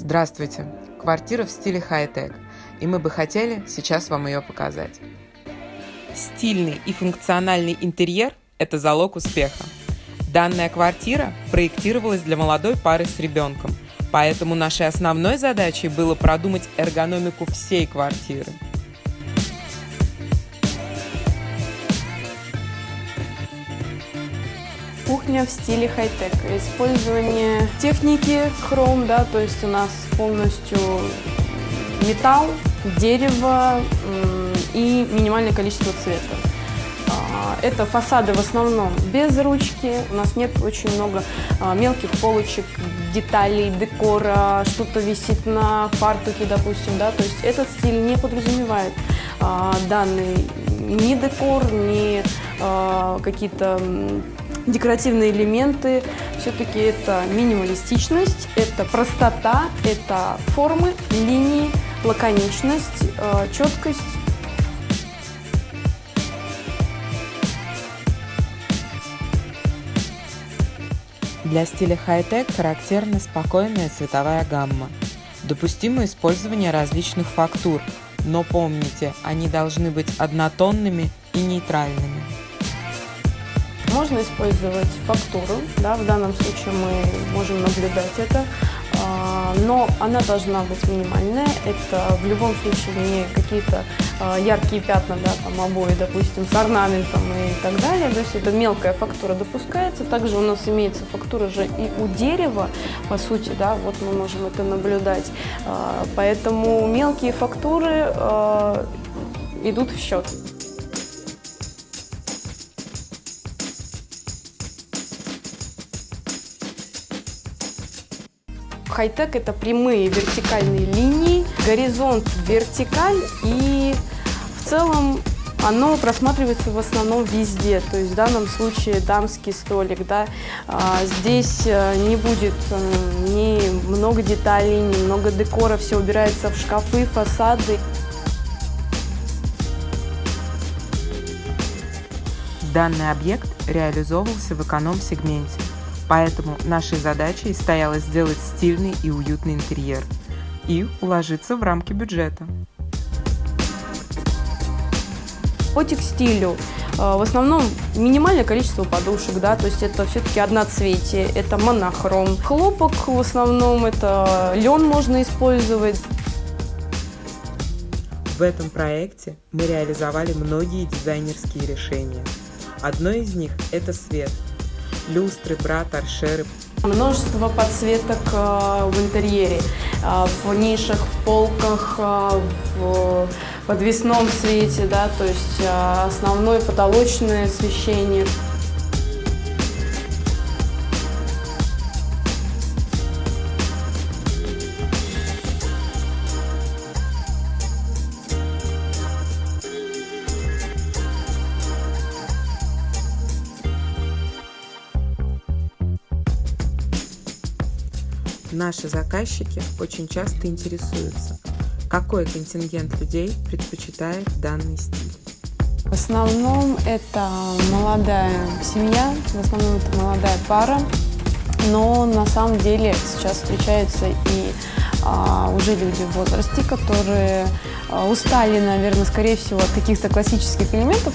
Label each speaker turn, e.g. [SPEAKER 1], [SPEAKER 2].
[SPEAKER 1] Здравствуйте! Квартира в стиле хай-тек, и мы бы хотели сейчас вам ее показать. Стильный и функциональный интерьер – это залог успеха. Данная квартира проектировалась для молодой пары с ребенком, поэтому нашей основной задачей было продумать эргономику всей квартиры –
[SPEAKER 2] кухня в стиле хай-тек. Использование техники хром, да, то есть у нас полностью металл, дерево и минимальное количество цвета. А, это фасады в основном без ручки. У нас нет очень много а, мелких полочек, деталей, декора, что-то висит на фартуке, допустим, да, то есть этот стиль не подразумевает а, данный ни декор, ни какие-то декоративные элементы. Все-таки это минималистичность, это простота, это формы, линии, лаконичность, э, четкость.
[SPEAKER 1] Для стиля хай-тек характерна спокойная цветовая гамма. Допустимо использование различных фактур, но помните, они должны быть однотонными и нейтральными.
[SPEAKER 2] Можно использовать фактуру, да, в данном случае мы можем наблюдать это, а, но она должна быть минимальная. Это в любом случае не какие-то а, яркие пятна, да, там обои, допустим, с орнаментом и так далее. То есть это мелкая фактура допускается. Также у нас имеется фактура же и у дерева, по сути, да, вот мы можем это наблюдать. А, поэтому мелкие фактуры идут в счет. Хай-тек – это прямые вертикальные линии, горизонт вертикаль и в целом оно просматривается в основном везде, то есть в данном случае дамский столик, да, а, здесь э, не будет э, ни много деталей, ни много декора, все убирается в шкафы, фасады.
[SPEAKER 1] Данный объект реализовывался в эконом-сегменте. Поэтому нашей задачей стояло сделать стильный и уютный интерьер и уложиться в рамки бюджета.
[SPEAKER 2] По текстилю э, в основном минимальное количество подушек, да, то есть это все-таки одноцветие, это монохром. Хлопок в основном это лен можно использовать.
[SPEAKER 1] В этом проекте мы реализовали многие дизайнерские решения. Одно из них – это свет – люстры, бра, торшеры.
[SPEAKER 2] Множество подсветок э, в интерьере, э, в нишах, в полках, э, в подвесном свете, да, то есть основное потолочное освещение.
[SPEAKER 1] Наши заказчики очень часто интересуются, какой контингент людей предпочитает данный стиль.
[SPEAKER 2] В основном это молодая семья, в основном это молодая пара, но на самом деле сейчас встречаются и а, уже люди в возрасте, которые а, устали, наверное, скорее всего, от каких-то классических элементов,